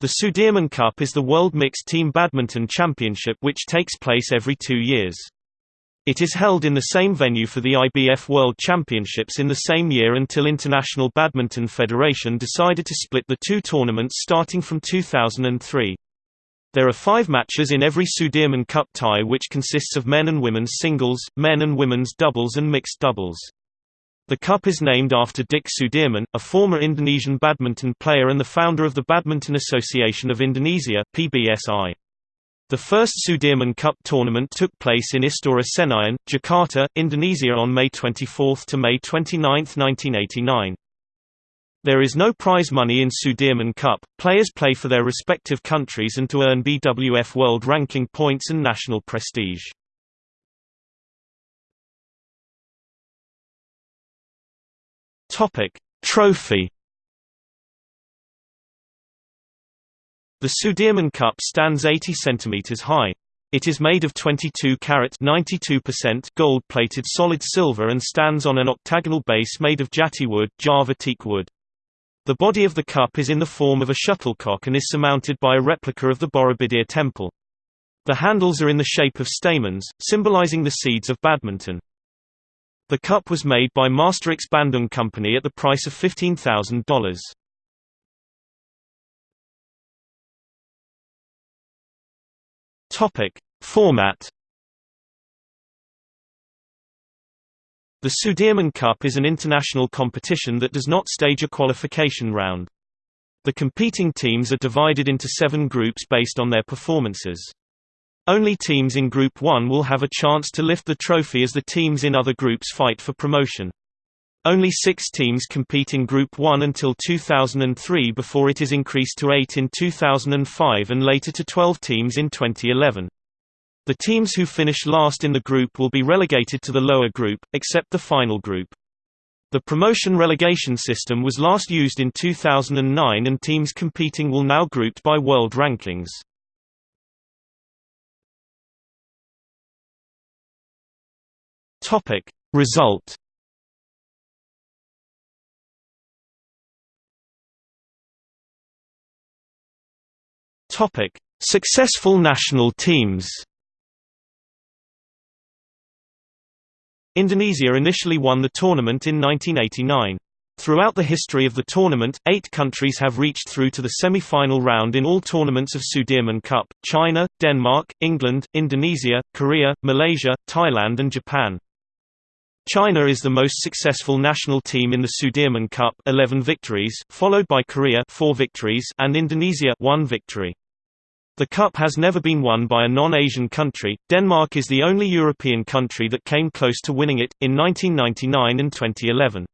The Sudirman Cup is the World Mixed Team Badminton Championship which takes place every two years. It is held in the same venue for the IBF World Championships in the same year until International Badminton Federation decided to split the two tournaments starting from 2003. There are five matches in every Sudirman Cup tie which consists of men and women's singles, men and women's doubles and mixed doubles. The cup is named after Dick Sudirman, a former Indonesian badminton player and the founder of the Badminton Association of Indonesia PBSI. The first Sudirman Cup tournament took place in Istora Senayan, Jakarta, Indonesia on May 24 to May 29, 1989. There is no prize money in Sudirman Cup, players play for their respective countries and to earn BWF World Ranking points and national prestige. Topic: Trophy. The Sudirman Cup stands 80 cm high. It is made of 22 carat 92% gold-plated solid silver and stands on an octagonal base made of jati wood, Java teak wood. The body of the cup is in the form of a shuttlecock and is surmounted by a replica of the Borobudur temple. The handles are in the shape of stamens, symbolizing the seeds of badminton. The cup was made by Masterix Bandung Company at the price of $15,000. Topic: Format The Sudirman Cup is an international competition that does not stage a qualification round. The competing teams are divided into seven groups based on their performances. Only teams in Group 1 will have a chance to lift the trophy as the teams in other groups fight for promotion. Only six teams compete in Group 1 until 2003 before it is increased to eight in 2005 and later to 12 teams in 2011. The teams who finish last in the group will be relegated to the lower group, except the final group. The promotion relegation system was last used in 2009 and teams competing will now grouped by world rankings. Topic Result Topic Successful national teams Indonesia initially won the tournament in 1989. Throughout the history of the tournament, eight countries have reached through to the semi-final round in all tournaments of Sudirman Cup, China, Denmark, England, Indonesia, Korea, Malaysia, Thailand and Japan. China is the most successful national team in the Sudirman Cup 11 victories, followed by Korea 4 victories and Indonesia 1 victory. The cup has never been won by a non-Asian country. Denmark is the only European country that came close to winning it in 1999 and 2011.